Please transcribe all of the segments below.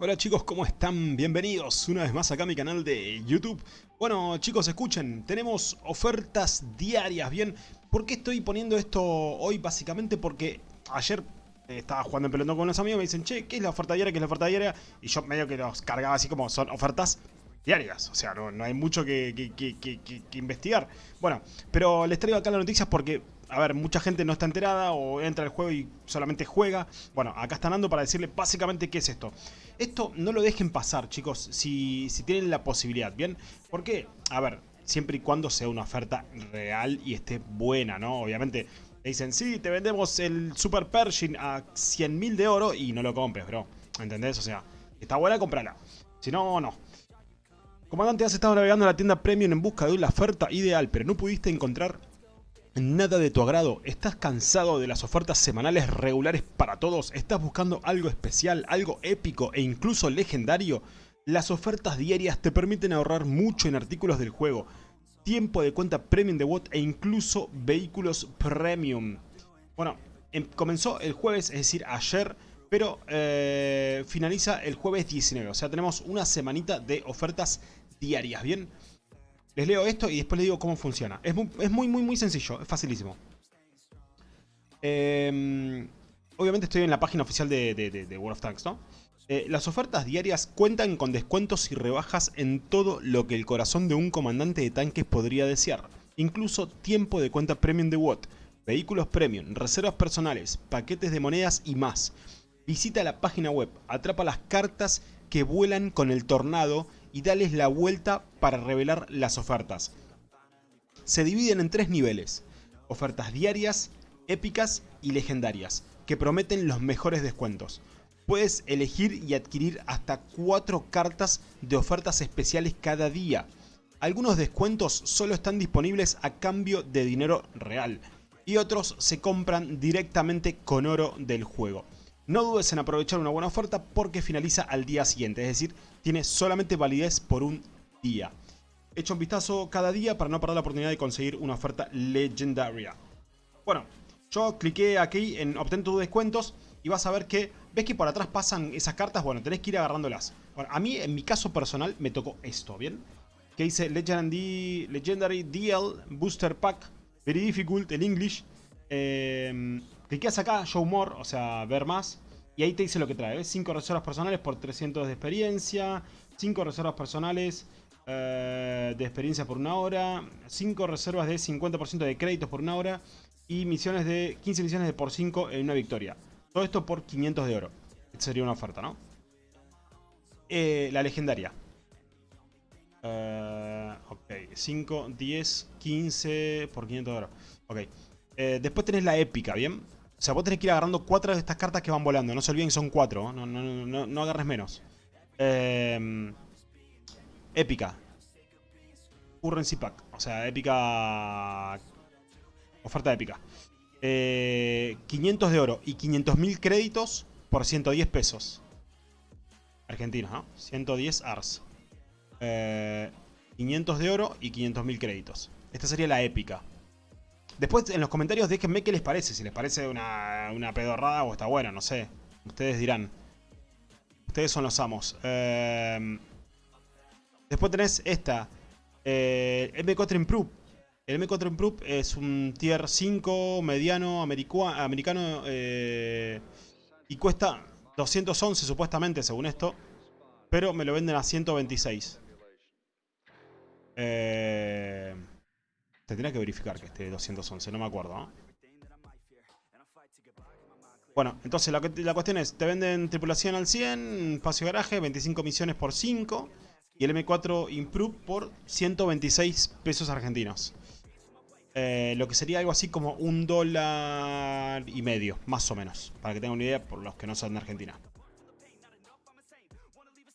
Hola chicos, ¿cómo están? Bienvenidos una vez más acá a mi canal de YouTube. Bueno chicos, escuchen, tenemos ofertas diarias, ¿bien? ¿Por qué estoy poniendo esto hoy? Básicamente porque ayer estaba jugando en pelotón con unos amigos me dicen Che, ¿qué es la oferta diaria? ¿Qué es la oferta diaria? Y yo medio que los cargaba así como son ofertas diarias. O sea, no, hay mucho que investigar. Bueno, pero les traigo acá las noticias porque a ver, mucha gente no está enterada o entra al juego y solamente juega. Bueno, acá están dando para decirle básicamente qué es esto. Esto no lo dejen pasar, chicos, si, si tienen la posibilidad, ¿bien? Porque, a ver, siempre y cuando sea una oferta real y esté buena, ¿no? Obviamente te dicen, sí, te vendemos el Super Pershing a 100.000 de oro y no lo compres, bro. ¿Entendés? O sea, está buena, comprala. Si no, no. Comandante, has estado navegando en la tienda Premium en busca de una oferta ideal, pero no pudiste encontrar nada de tu agrado, estás cansado de las ofertas semanales regulares para todos, estás buscando algo especial, algo épico e incluso legendario, las ofertas diarias te permiten ahorrar mucho en artículos del juego, tiempo de cuenta premium de WOT e incluso vehículos premium. Bueno, em, comenzó el jueves, es decir, ayer, pero eh, finaliza el jueves 19, o sea, tenemos una semanita de ofertas diarias, ¿bien? Les leo esto y después les digo cómo funciona. Es muy, muy, muy, sencillo. Es facilísimo. Em, obviamente estoy en la página oficial de, World of Tanks, ¿no? Eh, las ofertas diarias cuentan con descuentos y rebajas en todo lo que el corazón de un comandante de tanques podría desear. Incluso tiempo de cuenta premium de WOT, vehículos premium, reservas personales, paquetes de monedas y más. Visita la página web, atrapa las cartas que vuelan con el tornado y dales la vuelta para revelar las ofertas. Se dividen en tres niveles, ofertas diarias, épicas y legendarias, que prometen los mejores descuentos. Puedes elegir y adquirir hasta 4 cartas de ofertas especiales cada día. Algunos descuentos solo están disponibles a cambio de dinero real y otros se compran directamente con oro del juego. No dudes en aprovechar una buena oferta porque finaliza al día siguiente, es decir, tiene solamente validez por un día. Echa un vistazo cada día para no perder la oportunidad de conseguir una oferta legendaria. Bueno, yo cliqué aquí en obtén tus descuentos y vas a ver que, ¿ves que por atrás pasan esas cartas? Bueno, tenés que ir agarrándolas. A mí, en mi caso personal, me tocó esto, ¿bien? Que dice Legendary, Legendary DL Booster Pack, Very Difficult en English. Eh, Cliqueas acá, Show More, o sea, ver más. Y ahí te dice lo que trae. 5 reservas personales por 300 de experiencia. 5 reservas personales eh, de experiencia por una hora. 5 reservas de 50% de créditos por una hora. Y misiones de 15 misiones de por 5 en una victoria. Todo esto por 500 de oro. Esta sería una oferta, ¿no? Eh, la legendaria. Uh, ok, 5, 10, 15 por 500 de oro. Ok. Eh, después tenés la épica, ¿bien? O sea, vos tenés que ir agarrando cuatro de estas cartas que van volando. No se olviden que son cuatro. No, no, no, no agarres menos. Eh, épica. Currency Pack. O sea, épica... Oferta épica. 500 eh, de oro y 500.000 créditos por 110 pesos. Argentinos, ¿no? 110 ARS. 500 eh, de oro y 500.000 créditos. Esta sería la épica. Después en los comentarios déjenme qué les parece, si les parece una, pedorrada o está buena, no sé. Ustedes dirán. Ustedes son los amos. Em, después tenés esta. Eh, M4 Improve. El M4 Improve es un tier 5 mediano americano eh, y cuesta 211 supuestamente según esto. Pero me lo venden a 126. Eh... Tendría que verificar que esté 211, no me acuerdo. Bueno, entonces la, cuestión es, te venden tripulación al 100, espacio garaje, 25 misiones por 5 y el M4 Improve por 126 pesos argentinos. Eh, lo que sería algo así como un dólar y medio, más o menos, para que tengan una idea por los que no son de Argentina.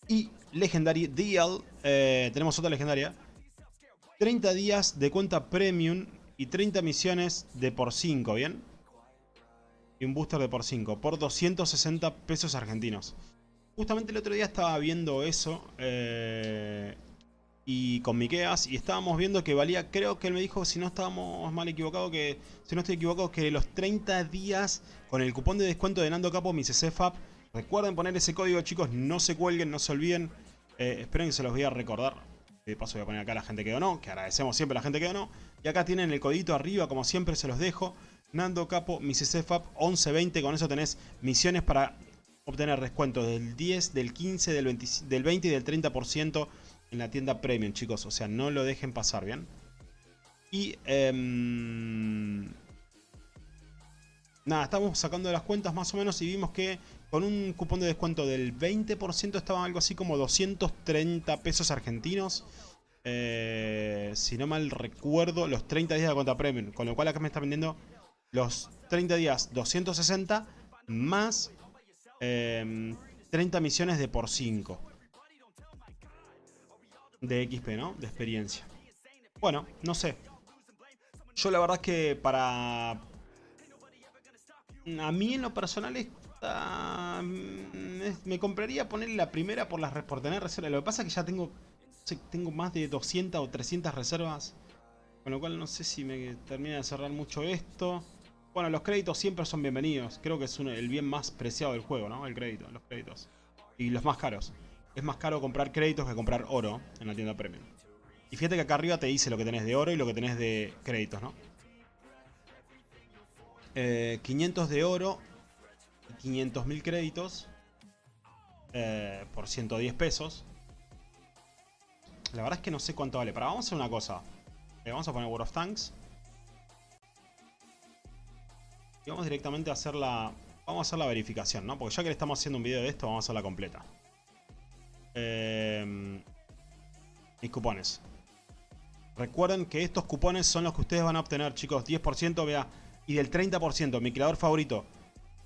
Y Legendary DL, eh, tenemos otra legendaria, 30 días de cuenta premium y 30 misiones de por 5, ¿bien? Y un booster de por 5, por 260 pesos argentinos. Justamente el otro día estaba viendo eso eh, y con Mikeas y estábamos viendo que valía, creo que él me dijo, si no estábamos mal equivocados, que si no estoy equivocado, que los 30 días con el cupón de descuento de Nando Capo, mi CCFAP, Recuerden poner ese código, chicos. No se cuelguen, no se olviden. Eh, esperen que se los voy a recordar. De paso voy a poner acá la gente que donó, que agradecemos siempre a la gente que donó. Y acá tienen el codito arriba, como siempre se los dejo. Nando Capo, MisSFAP 1120. Con eso tenés misiones para obtener descuentos del 10, del 15, del 20, del 20 y del 30% en la tienda Premium, chicos. O sea, no lo dejen pasar, ¿bien? Y... Eh, nada, estamos sacando las cuentas más o menos y vimos que con un cupón de descuento del 20% estaba algo así como 230 pesos argentinos. Eh, si no mal recuerdo, los 30 días de cuenta premium. Con lo cual acá me está vendiendo los 30 días 260 más 30 em, misiones de por 5. De XP, ¿no? De experiencia. Bueno, no sé. Yo la verdad es que para... A mí en lo personal. Mm, me compraría poner la primera por, las, por tener reservas. Lo que pasa es que ya tengo, tengo más de 200 o 300 reservas. Con lo cual no sé si me termina de cerrar mucho esto. Bueno, los créditos siempre son bienvenidos. Creo que es el bien más preciado del juego, ¿no? El crédito, los créditos. Y los más caros. Es más caro comprar créditos que comprar oro en la tienda premium. Y fíjate que acá arriba te dice lo que tenés de oro y lo que tenés de créditos, ¿no? 500 eh, de oro y 500.000 créditos eh, por 110 pesos. La verdad es que no sé cuánto vale. Pero vamos a hacer una cosa. Le vamos a poner World of Tanks. Y vamos directamente a hacer la... Vamos a hacer la verificación, ¿no? Porque ya que le estamos haciendo un video de esto, vamos a hacerla completa. Eh, mis cupones. Recuerden que estos cupones son los que ustedes van a obtener, chicos. 10%, vea. Y del 30%, mi creador favorito.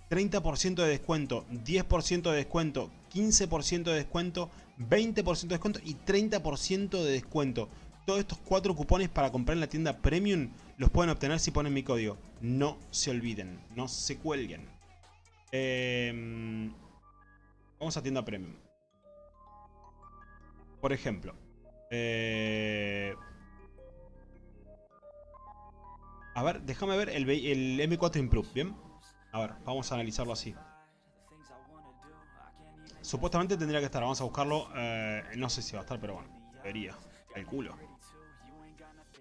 30% de descuento, 10% de descuento, 15% de descuento, 20% de descuento y 30% de descuento. Todos estos cuatro cupones para comprar en la tienda Premium los pueden obtener si ponen mi código. No se olviden, no se cuelguen. Em, vamos a tienda Premium. Por ejemplo. Eh, A ver, déjame ver el, M4 Improve, ¿bien? A ver, vamos a analizarlo así. Supuestamente tendría que estar, vamos a buscarlo. Eh, no sé si va a estar, pero bueno, debería. El culo.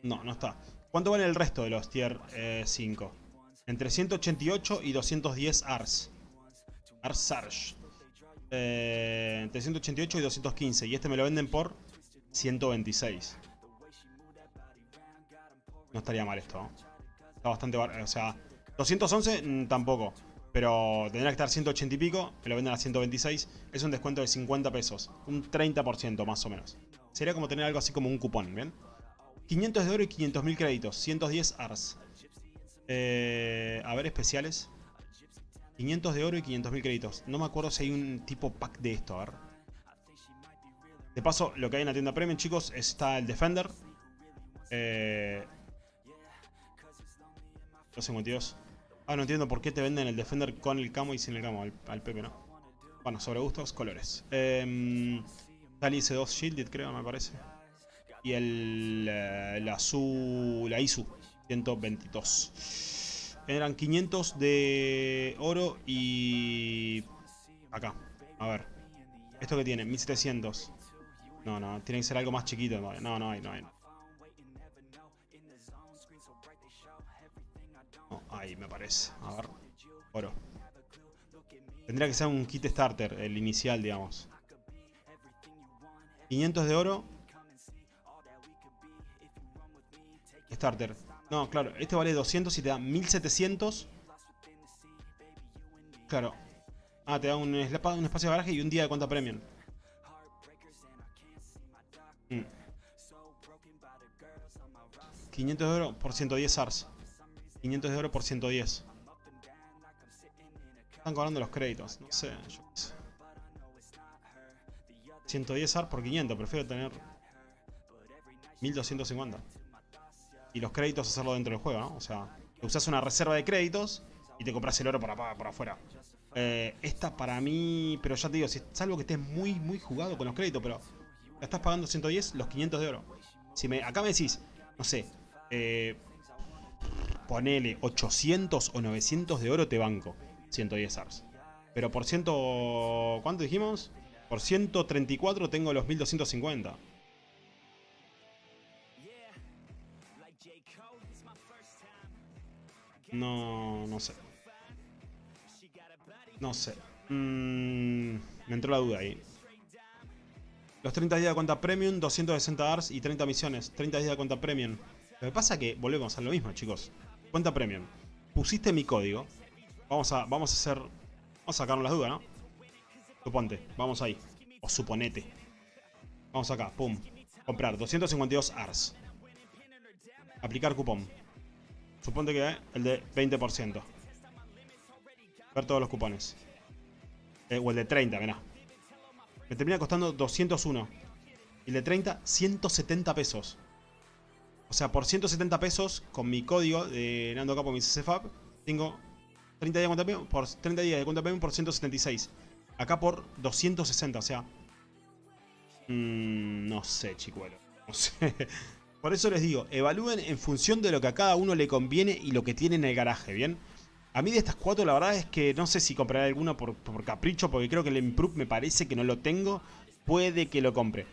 No, no está. ¿Cuánto vale el resto de los tier 5? Eh, Entre 188 y 210 ARS. ARS Sarge. Eh, entre 188 y 215. Y este me lo venden por 126. No estaría mal esto, ¿no? Está bastante... O sea, 211 mm, tampoco. Pero tendría que estar 180 y pico. Me lo venden a 126. Es un descuento de 50 pesos. Un 30% más o menos. Sería como tener algo así como un cupón, ¿bien? 500 de oro y 500.000 créditos. 110 ARS. Eh, a ver, especiales. 500 de oro y 500.000 créditos. No me acuerdo si hay un tipo pack de esto, a ver. De paso, lo que hay en la tienda premium, chicos, está el Defender. Eh, 252. Ah, no entiendo por qué te venden el Defender con el camo y sin el camo. Al, Pepe, ¿no? Bueno, sobre gustos, colores. Eh, Dali S2 Shielded, creo, me parece. Y el, eh, azul, la ISU 122. Eran 500 de oro y... Acá, a ver. ¿Esto que tiene? 1700. No, no, tiene que ser algo más chiquito. No, no hay, no hay. Ahí me parece. A ver. Oro. Tendría que ser un kit starter, el inicial, digamos. 500 de oro. Starter. No, claro, este vale 200 y te da 1700. Claro. Ah, te da un, espacio de garaje y un día de cuenta premium. 500 mm. de oro por 110 SARS. 500 de oro por 110. Están cobrando los créditos, no sé, yo qué sé. 110 AR por 500, prefiero tener 1250. Y los créditos hacerlo dentro del juego, ¿no? O sea, usas una reserva de créditos y te compras el oro por, por afuera. Eh, esta para mí, pero ya te digo, si es algo que estés muy, muy jugado con los créditos, pero estás pagando 110, los 500 de oro. Si me, acá me decís, no sé, eh, ponele 800 o 900 de oro te banco. 110 ARS. Pero por ciento... ¿Cuánto dijimos? Por 134 tengo los 1250. No, no sé. No sé. Mm, me entró la duda ahí. Los 30 días de cuenta premium, 260 ARS y 30 misiones. 30 días de cuenta premium. Lo que pasa es que volvemos a lo mismo, chicos. Cuenta premium. Pusiste mi código. Vamos a, vamos a hacer... Vamos a sacarnos las dudas, ¿no? Suponte. Vamos ahí. O suponete. Vamos acá. Pum. Comprar. 252 ARS. Aplicar cupón. Suponte que el de 20%. Ver todos los cupones. Eh, o el de 30, mirá. Me termina costando 201. Y el de 30, 170 pesos. O sea, por 170 pesos, con mi código de Nando Capo, mi CCFAP, tengo 30 días de cuenta premium por 30 días de cuenta premium por 176. Acá por 260, o sea. Mmm, no sé, chicuelo. No sé. Por eso les digo, evalúen en función de lo que a cada uno le conviene y lo que tiene en el garaje, ¿bien? A mí de estas cuatro la verdad es que no sé si compraré alguna por, capricho, porque creo que el Improve me parece que no lo tengo. Puede que lo compre.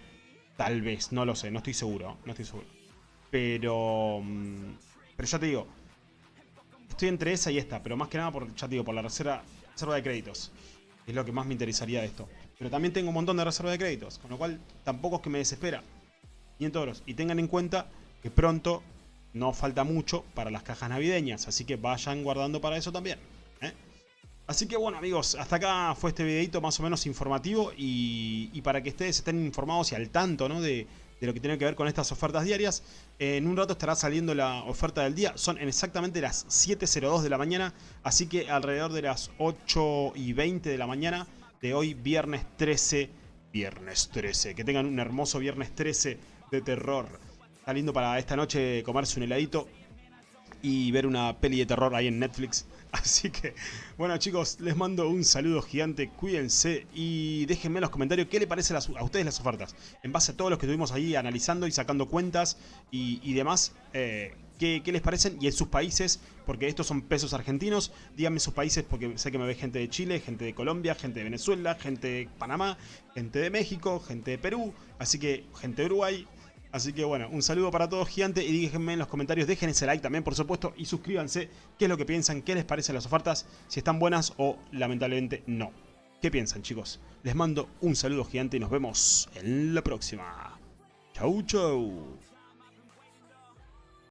Tal vez, no lo sé, no estoy seguro, no estoy seguro. Pero... Mm, pero ya te digo, estoy entre esa y esta, pero más que nada por, ya te digo, por la reserva, reserva de créditos. Es lo que más me interesaría de esto. Pero también tengo un montón de reserva de créditos, con lo cual tampoco es que me desespera. 500 euros. Y tengan en cuenta que pronto no falta mucho para las cajas navideñas, así que vayan guardando para eso también. ¿eh? Así que bueno amigos, hasta acá fue este videito más o menos informativo y, para que ustedes estén informados y al tanto ¿no? de, de, lo que tiene que ver con estas ofertas diarias. En un rato estará saliendo la oferta del día, son en exactamente las 7.02 de la mañana, así que alrededor de las 8 y 20 de la mañana de hoy viernes 13, viernes 13, que tengan un hermoso viernes 13 de terror. Está lindo para esta noche comerse un heladito y ver una peli de terror ahí en Netflix. Así que, bueno chicos, les mando un saludo gigante, cuídense y déjenme en los comentarios qué les parece a ustedes las ofertas. En base a todos los que estuvimos ahí analizando y sacando cuentas y, demás, eh, ¿qué, les parecen y en sus países, porque estos son pesos argentinos, díganme sus países porque sé que me ve gente de Chile, gente de Colombia, gente de Venezuela, gente de Panamá, gente de México, gente de Perú, así que gente de Uruguay, Así que bueno, un saludo para todos gigante y déjenme en los comentarios, dejen ese like también por supuesto y suscríbanse qué es lo que piensan, qué les parecen las ofertas, si están buenas o lamentablemente no. ¿Qué piensan chicos? Les mando un saludo gigante y nos vemos en la próxima. Chau chau.